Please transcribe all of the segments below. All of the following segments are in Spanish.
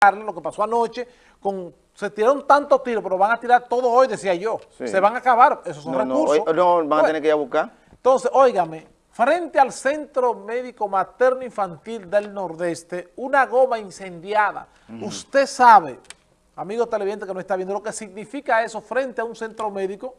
lo que pasó anoche, con se tiraron tantos tiros, pero van a tirar todo hoy, decía yo. Se van a acabar, esos son recursos. No, no, van a tener que ir a buscar. Entonces, óigame, frente al Centro Médico Materno Infantil del Nordeste, una goma incendiada. Usted sabe, amigo televidente que no está viendo, lo que significa eso frente a un centro médico,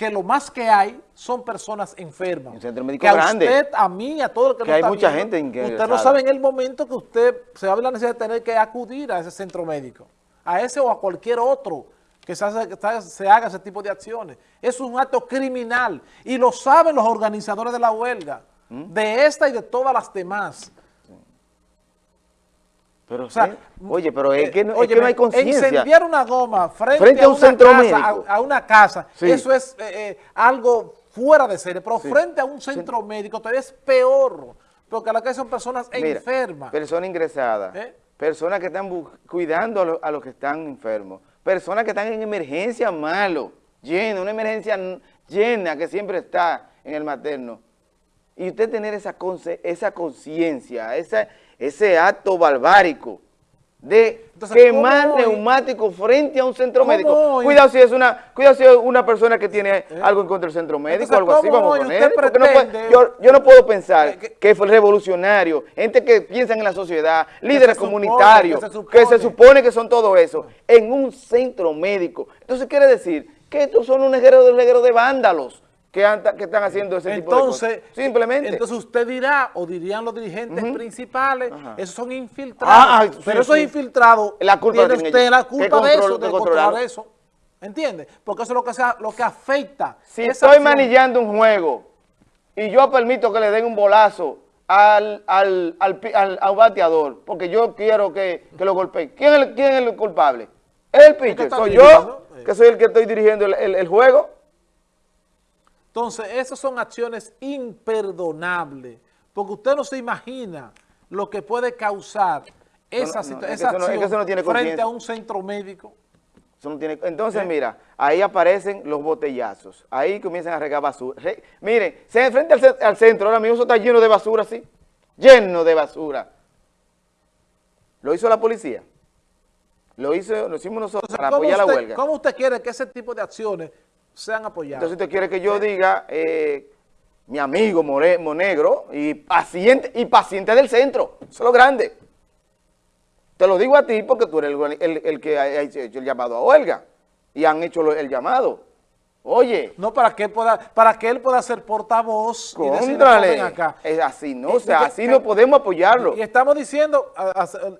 que lo más que hay son personas enfermas. Un centro médico que a grande. usted, a mí, a todo el que, que hay mucha gente gente Usted no sabe en el momento que usted se va a ver la necesidad de tener que acudir a ese centro médico, a ese o a cualquier otro que se, hace, se haga ese tipo de acciones. Es un acto criminal y lo saben los organizadores de la huelga, ¿Mm? de esta y de todas las demás. Pero, o sea, oye, pero es que no, es que no hay conciencia. Incendiar una goma frente, a, un centro casa, médico. A, una casa, eso es eh, eh, algo fuera de serie, pero frente a un centro médico todavía es peor, porque la que son personas Mira, enfermas. Personas ingresadas, ¿Eh? personas que están cuidando a, lo, a, los que están enfermos, personas que están en emergencia malo, llena, una emergencia llena que siempre está en el materno. Y usted tener esa conciencia, esa ese acto barbárico de quemar neumáticos frente a un centro médico. Cuidado si es una cuidado si es una persona que tiene ¿Eh? algo en contra del centro médico, algo así, vamos a poner. yo, no puedo pensar eh, que fue revolucionario, gente que piensa en la sociedad, líderes comunitarios, que, se supone que son todo eso, en un centro médico. Entonces quiere decir que estos son un reguero de, de vándalos, que, están haciendo ese tipo de cosas. Simplemente. Entonces usted dirá, o dirían los dirigentes principales, esos son infiltrados. Ah, ah, pero esos infiltrados, la culpa tiene usted la culpa de eso, de controlar eso. ¿Entiende? Porque eso es lo que, sea, lo que afecta. Si estoy manillando un juego y yo permito que le den un bolazo al, al, al, bateador, porque yo quiero que, que lo golpee, ¿quién es, el, ¿quién es el culpable? El pitcher, soy yo, que soy el que estoy dirigiendo el, el juego. Entonces, esas son acciones imperdonables, porque usted no se imagina lo que puede causar esa, acción frente a un centro médico. entonces, ¿Eh? mira, ahí aparecen los botellazos, ahí comienzan a regar basura. miren, se frente al, centro, ahora mismo eso está lleno de basura, ¿sí? Lleno de basura. ¿Lo hizo la policía? Lo, hizo, lo hicimos nosotros para apoyar la huelga. ¿Cómo usted quiere que ese tipo de acciones sean apoyados. Entonces usted quiere que yo diga, eh, mi amigo Monegro y paciente, y paciente del centro, eso es lo grande. Te lo digo a ti porque tú eres el, que ha hecho el llamado a huelga y han hecho el llamado. Oye. No, para que, pueda, para que él pueda ser portavoz y decir, acá. Es así, ¿no? O sea, así no podemos apoyarlo. Y estamos diciendo,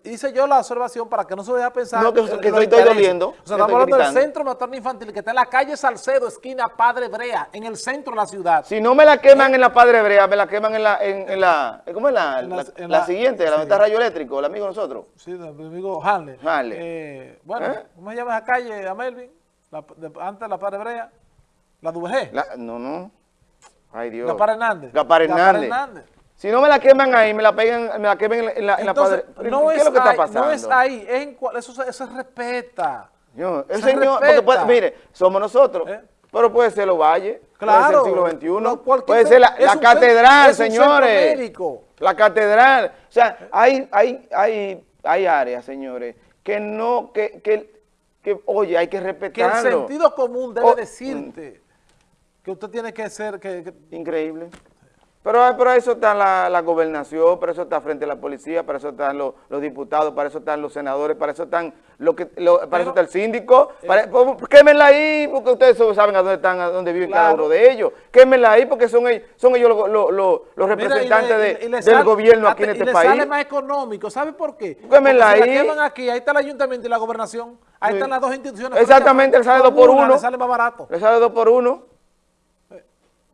hice yo la observación para que no se vaya a pensar... No, que, estoy, doliendo. O sea, estamos hablando del centro materno infantil que está en la calle Salcedo, esquina Padre Brea, en el centro de la ciudad. Si no me la queman en la Padre Brea, me la queman en la... En, la ¿Cómo es la, la, siguiente? La donde está Rayo Eléctrico, el amigo de nosotros. Sí, el amigo Hanley. Hanley. Eh, bueno, ¿Eh? ¿cómo se llama esa calle, a Melvin? antes de la Padre Brea. ¿La DVG? no, no. Ay, Dios. Gapar Hernández. Gapar Hernández. Si no me la queman ahí, me la pegan, me la quemen en la, en la padre. No ¿Qué es, lo que está pasando? No es ahí, es en cual, eso, eso se respeta. Yo, el señor, mire, somos nosotros, ¿Eh? pero puede ser los valles, claro, puede ser el siglo XXI, puede ser la, la catedral, señores. La catedral. O sea, hay, hay, hay, hay áreas, señores, que no, que, que, que, oye, hay que respetarlo. Que el sentido común debe decirte que usted tiene que ser... Que, Increíble. Pero, pero eso está la, la, gobernación, para eso está frente a la policía, para eso están los, los diputados, para eso están los senadores, para eso están lo que, para eso está el síndico. Eh, para, pues, quémenla ahí, porque ustedes saben a dónde están, a dónde viven cada uno de ellos. Quémenla ahí, porque son ellos, son ellos los, los, los representantes de, del gobierno aquí en este y país. sale más económico, ¿sabe por qué? Quémenla ahí. Si la queman aquí, ahí está el ayuntamiento y la gobernación, ahí están las dos instituciones. Exactamente, le sale dos por uno. Le sale más barato. Le sale dos por uno.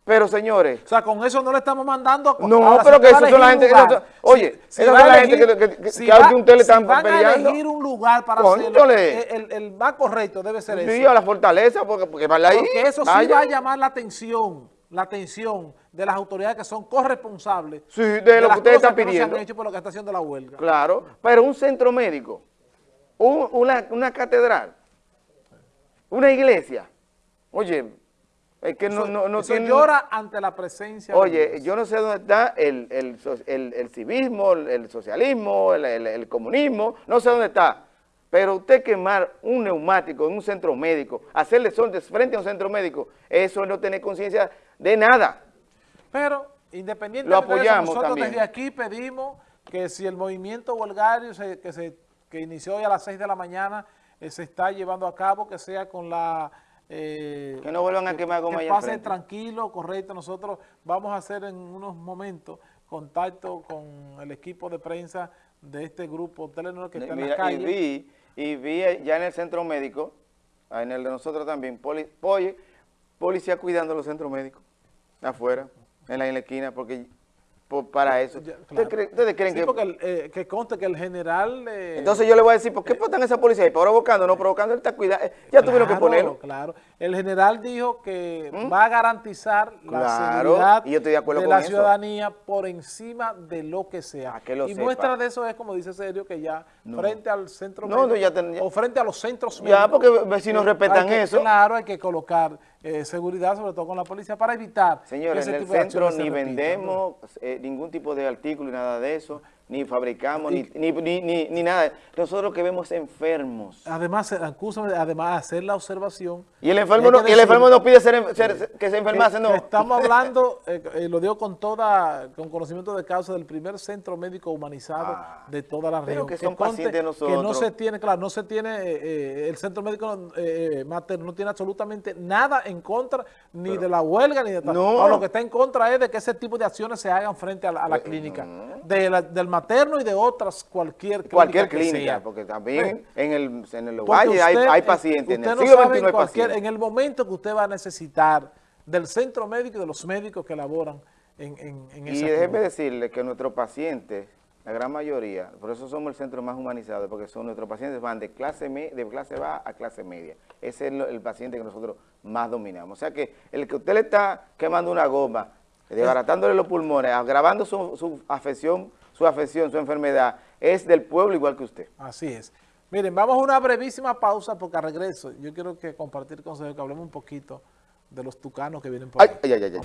Pero, señores... O sea, con eso no le estamos mandando... A... No, pero que eso son la gente... Que, oye, si, esa es la gente que, que, que, si que va, usted le están van peleando. a elegir un lugar para hacerlo, el, el, más correcto debe ser sí, Sí, a la fortaleza, porque, porque, para ahí, porque eso sí va a llamar la atención, la atención de las autoridades que son corresponsables sí, de, de lo que ustedes están pidiendo. No se han hecho por lo que está haciendo la huelga. Claro, pero un centro médico, un, una, una catedral, una iglesia, oye es que no, no, no llora ante la presencia Oye, yo no sé dónde está el, el, el, el civismo, el, socialismo, el, comunismo, no sé dónde está. Pero usted quemar un neumático en un centro médico, hacerle sol frente a un centro médico, eso es no tener conciencia de nada. Pero, independientemente de eso, nosotros desde aquí pedimos que si el movimiento huelgario que, se, que inició hoy a las 6 de la mañana eh, se está llevando a cabo, que sea con la... Eh, que no vuelvan a quemar goma Que pase tranquilo, correcto. Nosotros vamos a hacer en unos momentos contacto con el equipo de prensa de este grupo Telenor que está en la calle. Y vi, y vi ya en el centro médico, en el de nosotros también, poli, policía cuidando los centros médicos, afuera, en la, en la esquina, porque para eso. ¿Ustedes creen sí, que...? porque eh, que conste que el general... Eh, Entonces yo le voy a decir, ¿por qué eh, están esa policía ahí? ¿Provocando? No provocando, él está cuidando. Ya tuvieron que ponerlo. Claro, El general dijo que ¿Mm? va a garantizar la seguridad de, la ciudadanía por encima de lo que sea. y muestra de eso es, como dice Sergio, que ya frente al centro no, o frente a los centros médicos... Ya, porque vecinos respetan eso. Claro, hay que colocar eh, seguridad, sobre todo con la policía, para evitar Señores, en el centro ni vendemos eh, ningún tipo de artículo y nada de eso ni fabricamos, ni, ni, ni, ni, nada. Nosotros que vemos enfermos. Además, además hacer la observación. Y el enfermo, no, y el enfermo no pide ser, que se enfermase, no. estamos hablando, eh, eh, lo digo con toda, con conocimiento de causa del primer centro médico humanizado ah, de toda la región. que son pacientes nosotros. Que no se tiene, claro, no se tiene, eh, el centro médico materno no tiene absolutamente nada en contra ni de la huelga ni de tal. No. lo que está en contra es de que ese tipo de acciones se hagan frente a la, clínica. De la, del materno y de otras cualquier clínica Cualquier clínica, porque también en el, en el valle hay, pacientes, en el siglo hay pacientes. En el momento que usted va a necesitar del centro médico y de los médicos que laboran en, en, en Y déjeme decirle que nuestros pacientes, la gran mayoría, por eso somos el centro más humanizado, porque son nuestros pacientes van de clase de clase baja a clase media. Ese es el, paciente que nosotros más dominamos. O sea que el que usted le está quemando una goma, desbaratándole los pulmones, agravando su, su afección su afección, su enfermedad, es del pueblo igual que usted. Así es. Miren, vamos a una brevísima pausa porque a regreso yo quiero que compartir con ustedes, que hablemos un poquito de los tucanos que vienen por ahí. Ay, ay, ay,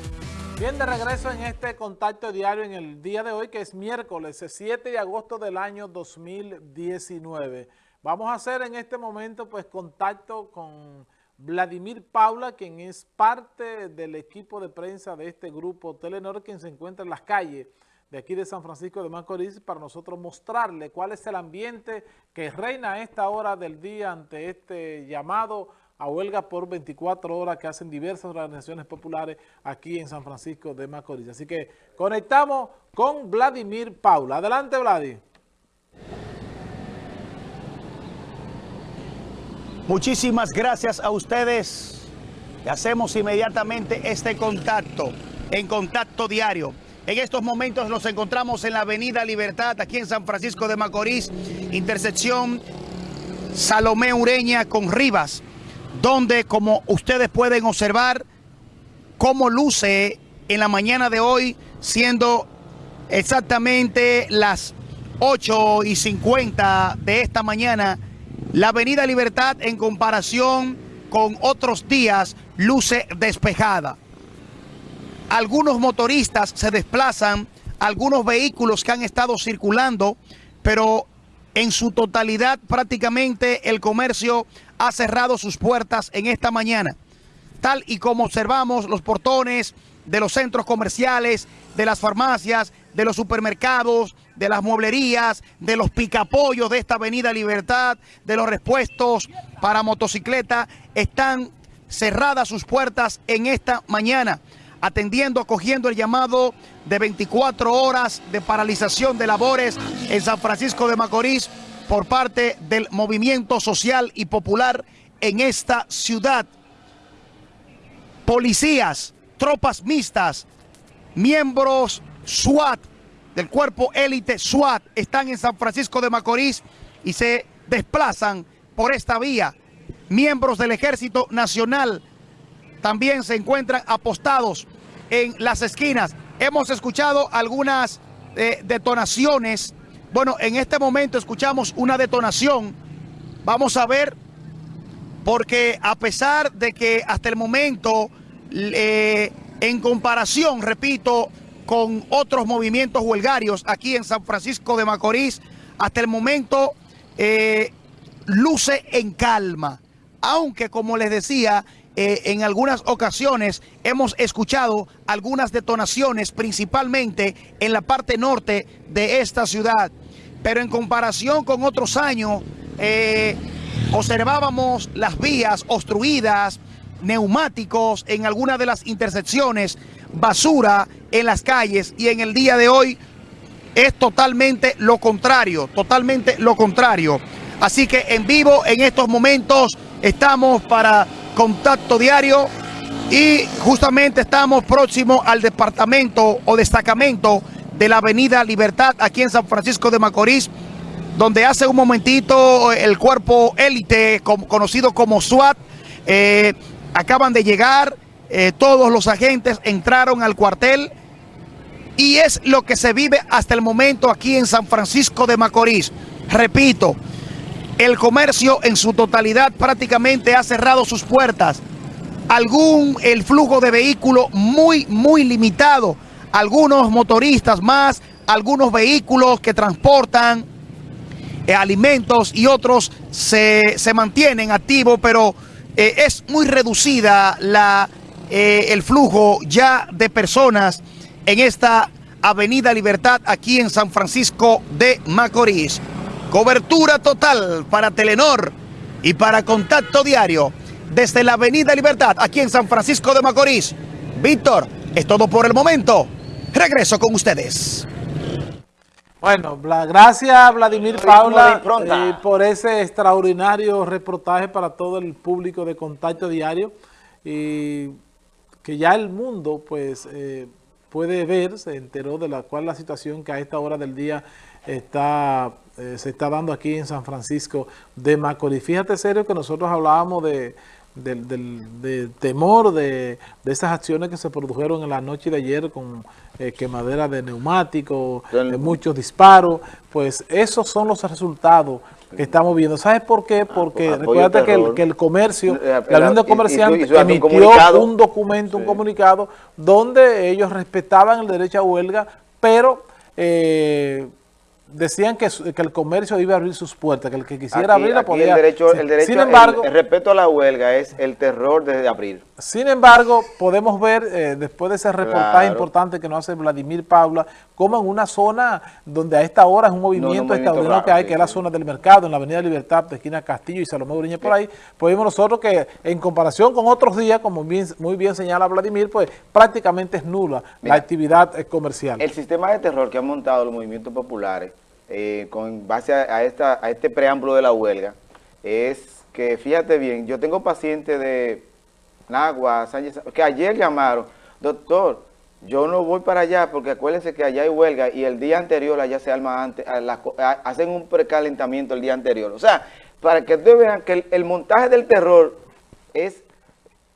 Bien, de regreso en este contacto diario en el día de hoy, que es miércoles 7 de agosto del año 2019. Vamos a hacer en este momento pues contacto con Vladimir Paula, quien es parte del equipo de prensa de este grupo Telenor, quien se encuentra en las calles de aquí de San Francisco de Macorís para nosotros mostrarle cuál es el ambiente que reina a esta hora del día ante este llamado a huelga por 24 horas que hacen diversas organizaciones populares aquí en San Francisco de Macorís. Así que conectamos con Vladimir Paula. Adelante, Vladimir. Muchísimas gracias a ustedes. hacemos inmediatamente este contacto, en contacto diario. En estos momentos nos encontramos en la Avenida Libertad, aquí en San Francisco de Macorís, intersección Salomé Ureña con Rivas, donde como ustedes pueden observar, cómo luce en la mañana de hoy, siendo exactamente las 8 y 50 de esta mañana, la Avenida Libertad en comparación con otros días luce despejada algunos motoristas se desplazan, algunos vehículos que han estado circulando, pero en su totalidad prácticamente el comercio ha cerrado sus puertas en esta mañana. Tal y como observamos los portones de los centros comerciales, de las farmacias, de los supermercados, de las mueblerías, de los picapollos de esta avenida Libertad, de los repuestos para motocicleta, están cerradas sus puertas en esta mañana atendiendo, acogiendo el llamado de 24 horas de paralización de labores en San Francisco de Macorís por parte del movimiento social y popular en esta ciudad. Policías, tropas mixtas, miembros SWAT, del cuerpo élite SWAT, están en San Francisco de Macorís y se desplazan por esta vía. Miembros del Ejército Nacional también se encuentran apostados en las esquinas. Hemos escuchado algunas eh, detonaciones. Bueno, en este momento escuchamos una detonación. Vamos a ver, porque a pesar de que hasta el momento, eh, en comparación, repito, con otros movimientos huelgarios aquí en San Francisco de Macorís, hasta el momento eh, luce en calma, aunque como les decía, eh, en algunas ocasiones hemos escuchado algunas detonaciones, principalmente en la parte norte de esta ciudad. Pero en comparación con otros años, eh, observábamos las vías obstruidas, neumáticos en algunas de las intersecciones, basura en las calles y en el día de hoy es totalmente lo contrario, totalmente lo contrario. Así que en vivo en estos momentos estamos para contacto diario y justamente estamos próximos al departamento o destacamento de la avenida Libertad aquí en San Francisco de Macorís, donde hace un momentito el cuerpo élite conocido como SWAT eh, acaban de llegar, eh, todos los agentes entraron al cuartel y es lo que se vive hasta el momento aquí en San Francisco de Macorís. Repito, el comercio en su totalidad prácticamente ha cerrado sus puertas. Algún, el flujo de vehículos muy, muy limitado. Algunos motoristas más, algunos vehículos que transportan eh, alimentos y otros se, mantienen activos, pero eh, es muy reducida la, eh, el flujo ya de personas en esta Avenida Libertad aquí en San Francisco de Macorís. Cobertura total para Telenor y para Contacto Diario desde la Avenida Libertad aquí en San Francisco de Macorís. Víctor, es todo por el momento. Regreso con ustedes. Bueno, gracias Vladimir Paula eh, por ese extraordinario reportaje para todo el público de Contacto Diario y que ya el mundo pues eh, puede ver, se enteró de la cual la situación que a esta hora del día está eh, se está dando aquí en San Francisco de Macorís. Fíjate, serio, que nosotros hablábamos de, del, temor de, esas acciones que se produjeron en la noche de ayer con eh, quemadera de neumáticos, de muchos disparos, pues esos son los resultados que estamos viendo. ¿Sabes por qué? Porque recuerda que el, que el, comercio, la Unión de Comerciantes emitió un, documento, un comunicado, donde ellos respetaban el derecho a huelga, pero... Eh, decían que, que, el comercio iba a abrir sus puertas, que el que quisiera abrirla podía... El derecho, el derecho sin embargo, el, respeto a la huelga es el terror de abrir. Sin embargo, podemos ver, eh, después de ese reportaje importante que nos hace Vladimir Paula, como en una zona donde a esta hora es un movimiento, extraordinario que hay, que es la zona del mercado, en la Avenida Libertad, de esquina Castillo y Salomé Uriñe por ahí, pues vemos nosotros que en comparación con otros días, como muy bien señala Vladimir, pues prácticamente es nula la actividad eh, comercial. El sistema de terror que han montado los movimientos populares eh, con base a, esta, a este preámbulo de la huelga, es que, fíjate bien, yo tengo pacientes de Nagua, Sánchez, que ayer llamaron, doctor, yo no voy para allá porque acuérdense que allá hay huelga y el día anterior allá se arma antes, hacen un precalentamiento el día anterior. O sea, para que ustedes vean que el, montaje del terror es,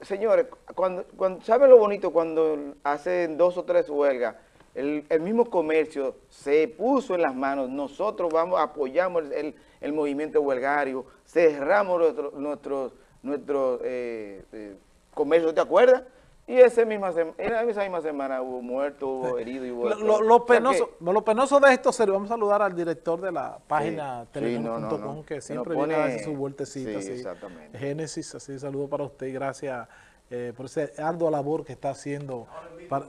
señores, cuando, cuando ¿saben lo bonito cuando hacen dos o tres huelgas? el, mismo comercio se puso en las manos, nosotros vamos, apoyamos el, movimiento huelgario, cerramos nuestros nuestro, nuestro, eh, eh, comercios, ¿te acuerdas? Y ese misma en esa misma semana hubo muerto, hubo herido y hubo... Lo, penoso, lo penoso de esto, serio, vamos a saludar al director de la página sí, que siempre viene a hacer su vueltecita. Sí, exactamente. Génesis, así saludo para usted y gracias eh, por ese ardua labor que está haciendo. Para,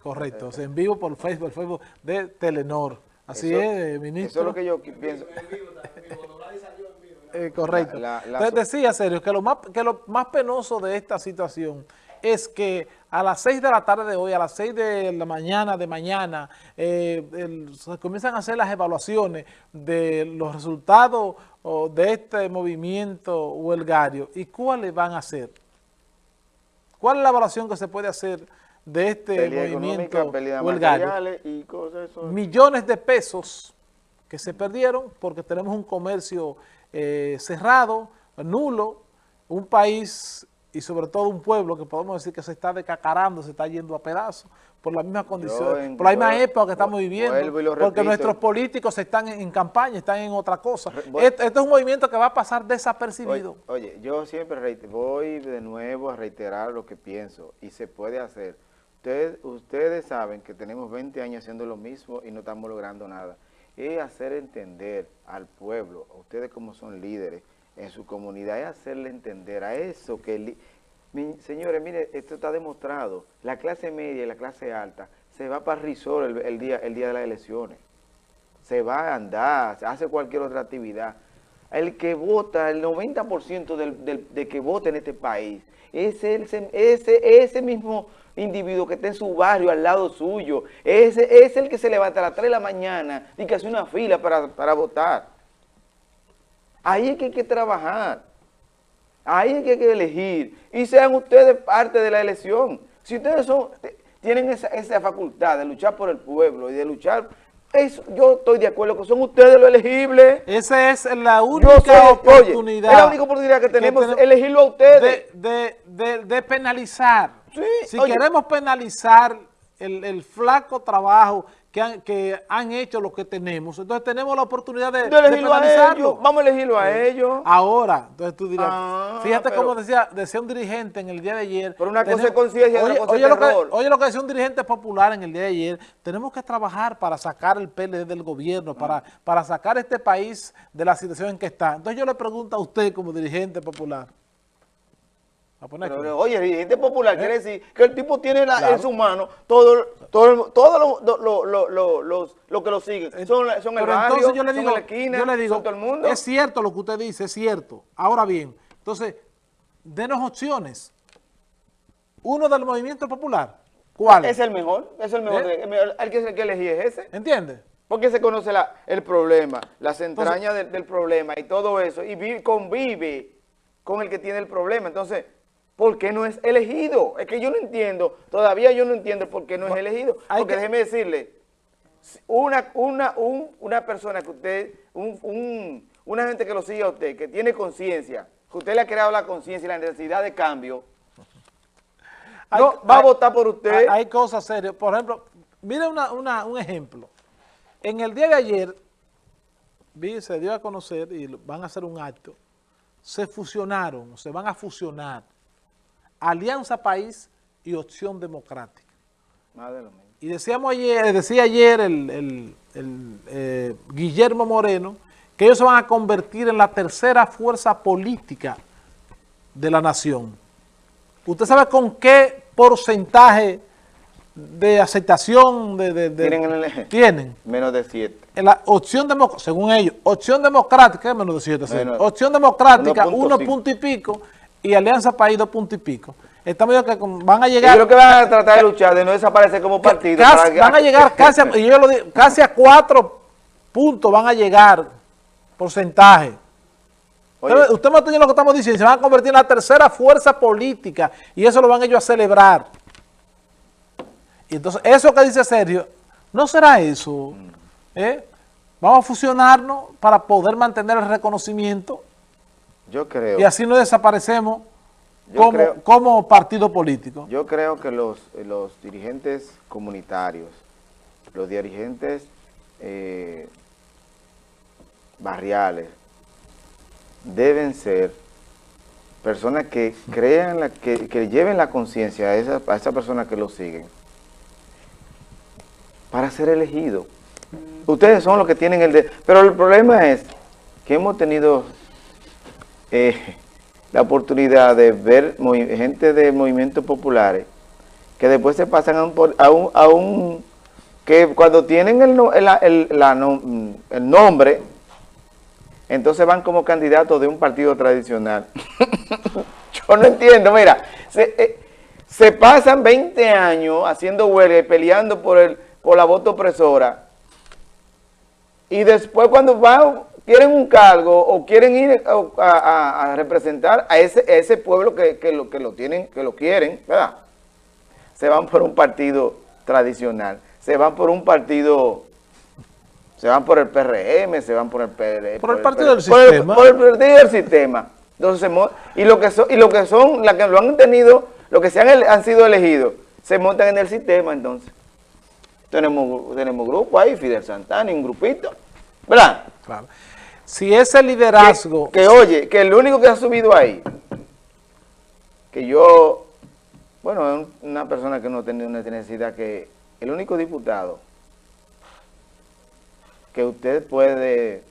Correcto, en vivo por Facebook, el Facebook de Telenor. Así es, ministro. Eso es lo que yo pienso. Eh, correcto. Entonces decía, Sergio, que lo, más, que lo más penoso de esta situación es que a las 6 de la tarde de hoy, a las 6 de la mañana de mañana, eh, se comienzan a hacer las evaluaciones de los resultados de este movimiento huelgario. ¿Y cuáles van a hacer? ¿Cuál es la evaluación que se puede hacer de este movimiento huelgario. Millones de pesos que se perdieron porque tenemos un comercio eh, cerrado, nulo, un país y sobre todo un pueblo que podemos decir que se está decacarando, se está yendo a pedazos por la misma condición, por la misma época que estamos viviendo, porque nuestros políticos están en, campaña, están en otra cosa. Este, es un movimiento que va a pasar desapercibido. oye yo siempre voy de nuevo a reiterar lo que pienso y se puede hacer Ustedes, ustedes saben que tenemos 20 años haciendo lo mismo y no estamos logrando nada. es hacer entender al pueblo, a ustedes como son líderes en su comunidad, es hacerle entender a eso que... señores, mire, esto está demostrado. La clase media y la clase alta se va para Risol el, día, el día de las elecciones. Se va a andar, hace cualquier otra actividad. El que vota, el 90% del, de que vota en este país, es ese, ese, ese mismo individuo que está en su barrio, al lado suyo, ese es el que se levanta a las 3 de la mañana y que hace una fila para, para votar. Ahí es que hay que trabajar. Ahí es que hay que elegir. Y sean ustedes parte de la elección. Si ustedes son, tienen esa, esa facultad de luchar por el pueblo y de luchar eso, yo estoy de acuerdo que son ustedes los elegibles. Esa es la única oportunidad. es la única oportunidad que tenemos, elegirlo a ustedes. De, de, de, penalizar. si queremos penalizar el, el, flaco trabajo que han, que han hecho lo que tenemos. Entonces tenemos la oportunidad de, de a. Vamos a elegirlo a ellos. Ahora, entonces tú dirás, ah, fíjate cómo decía, decía un dirigente en el día de ayer. Pero una cosa es conciencia y otra cosa oye es lo, que, oye lo que decía un dirigente popular en el día de ayer. Tenemos que trabajar para sacar el PLD del gobierno, para, para sacar este país de la situación en que está. Entonces yo le pregunto a usted como dirigente popular, pero, oye, dirigente popular ¿Eh? quiere decir que el tipo tiene en su mano todo, todo, todo lo, lo, lo, lo, que lo siguen. Son, son el barrio, yo le digo, son la esquina, yo le digo, todo el mundo. Es cierto lo que usted dice, es cierto. Ahora bien, entonces, denos opciones. Uno del movimiento popular. ¿Cuál? Es el mejor, es el mejor. ¿Eh? El, que, el que elegí es ese. ¿Entiende? Porque se conoce la, el problema, las entrañas del, del, problema y todo eso, y convive con el que tiene el problema. Entonces, ¿por qué no es elegido? Es que yo no entiendo, todavía yo no entiendo por qué no es elegido. Porque déjeme decirle, una, una, una persona que usted, un, una gente que lo sigue a usted, que tiene conciencia, que usted le ha creado la conciencia y la necesidad de cambio, no, va a votar por usted. Hay, cosas serias. Por ejemplo, mire un ejemplo. En el día de ayer, vi, se dio a conocer y van a hacer un acto, se fusionaron, se van a fusionar Alianza País y Opción Democrática. Y decíamos ayer, decía ayer el, eh, Guillermo Moreno que ellos se van a convertir en la tercera fuerza política de la nación. ¿Usted sabe con qué porcentaje de aceptación de, ¿Tienen, tienen? Menos de 7. En la opción democrática, según ellos, opción democrática, menos de 7. Opción democrática, uno punto y pico y Alianza País dos puntos y pico. Estamos viendo que van a llegar... Yo creo que van a tratar de luchar, de no desaparecer como partido. van a llegar casi a, yo lo digo, casi a cuatro puntos van a llegar, porcentaje. Usted, me entiende lo que estamos diciendo, se van a convertir en la tercera fuerza política y eso lo van ellos a celebrar. Y entonces, eso que dice Sergio, ¿no será eso? ¿Eh? Vamos a fusionarnos para poder mantener el reconocimiento yo creo. Y así no desaparecemos como, como, partido político. Yo creo que los, los dirigentes comunitarios, los dirigentes eh, barriales, deben ser personas que crean, la, que, que lleven la conciencia a esa, a esa persona que lo siguen para ser elegidos. Ustedes son los que tienen el... De, pero el problema es que hemos tenido eh, la oportunidad de ver gente de movimientos populares que después se pasan a un, a un, que cuando tienen el, el, el, nombre, entonces van como candidatos de un partido tradicional. Yo no entiendo, mira, se, eh, se, pasan 20 años haciendo huelga y peleando por, el, por la voto opresora, y después cuando van quieren un cargo o quieren ir a, representar a ese, ese pueblo que, lo, que lo tienen, que lo quieren, ¿verdad? Se van por un partido tradicional, se van por un partido, se van por el PRM, se van por el PRM. Por, el partido del sistema. Por el, partido del sistema. Entonces, y lo que son, y lo que son, las que lo han tenido, lo que se han, han sido elegidos, se montan en el sistema entonces. Tenemos, tenemos grupo ahí, Fidel Santana, un grupito, ¿verdad? Claro. Si ese liderazgo... Que, oye, que el único que ha subido ahí, que yo, bueno, es una persona que no tiene una necesidad, que el único diputado que usted puede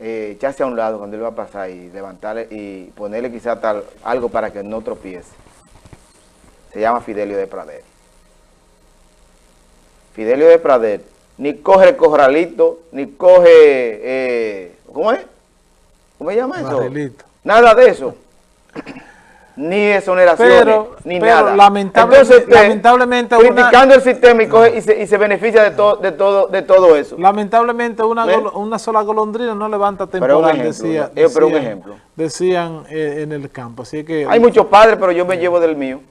eh, echarse a un lado cuando él va a pasar y levantarle y ponerle quizá tal, algo para que no tropiece. Se llama Fidelio de Prader. Fidelio de Prader ni coge el corralito, ni coge, eh, ¿cómo es? ¿Cómo se llama eso? Nada de eso. ni exoneraciones, ni nada. Lamentablemente, lamentablemente criticando el sistema y, coge, y, se, y se beneficia de, todo de, todo, de todo eso. Lamentablemente una, una sola golondrina no levanta temporal, decía, eh, pero un ejemplo. decían eh, en el campo. Así que, Hay muchos padres, pero yo me llevo del mío.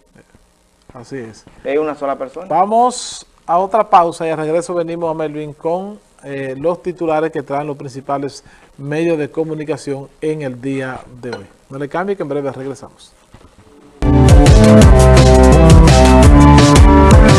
Así es. Es una sola persona. Vamos a otra pausa y al regreso venimos a Melvin con eh, los titulares que traen los principales medios de comunicación en el día de hoy. No le cambie que en breve regresamos.